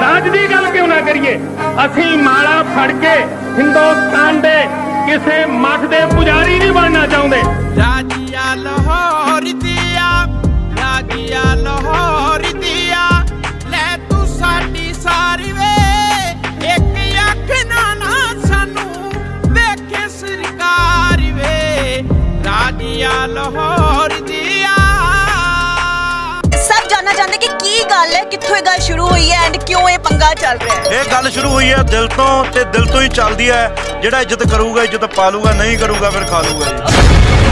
ਰਾਜ ਦੀ ਗੱਲ ਕਿਉਂ ਨਾ ਕਰੀਏ? ਅਸੀਂ ਮਾਲਾ ਫੜ ਕੇ ਹਿੰਦੁਸਤਾਨ ਦੇ ਕਿਸੇ ਮਠ ਦੇ ਪੁਜਾਰੀ ਨਹੀਂ ਬਣਨਾ ਚਾਹੁੰਦੇ। ਰਾਜੀਆ ਲਾਹੌਰ ਦੀਆ ਰਾਜੀਆ ਲਾਹੌਰ ਦੀਆ ਲੈ ਤੂੰ ਸਾਡੀ ਸਾਰੀ ਵੇ। ਇੱਕ ਅੱਖ ਨਾ ਨਾ ਸਾਨੂੰ ਵੇਖੇ ਸਰਕਾਰ ਵੇ। ਰਾਜੀਆ ਲਾਹੌਰ ਦੀਆ। ਸਭ ਜਾਨਣਾ ਚਾਹੁੰਦੇ ਕੀ ਗੱਲ ਹੈ, ਕਿੱਥੋਂ ਇਹ ਗੱਲ ਸ਼ੁਰੂ ਹੋਈ ਹੈ ਐਂਡ ਕਿਉਂ ਇਹ ਪੰਗਾ ਚੱਲ ਰਿਹਾ ਹੈ? ਇਹ ਗੱਲ ਸ਼ੁਰੂ ਹੋਈ ਹੈ ਦਿਲ ਤੋਂ ਤੇ ਦਿਲ ਤੋਂ ਹੀ ਚੱਲਦੀ ਹੈ। ਜਿਹੜਾ ਇੱਜ਼ਤ ਕਰੂਗਾ, ਇੱਜ਼ਤ ਪਾਲੂਗਾ ਨਹੀਂ ਕਰੂਗਾ ਫਿਰ ਖਾ ਲੂਗਾ ਜੀ।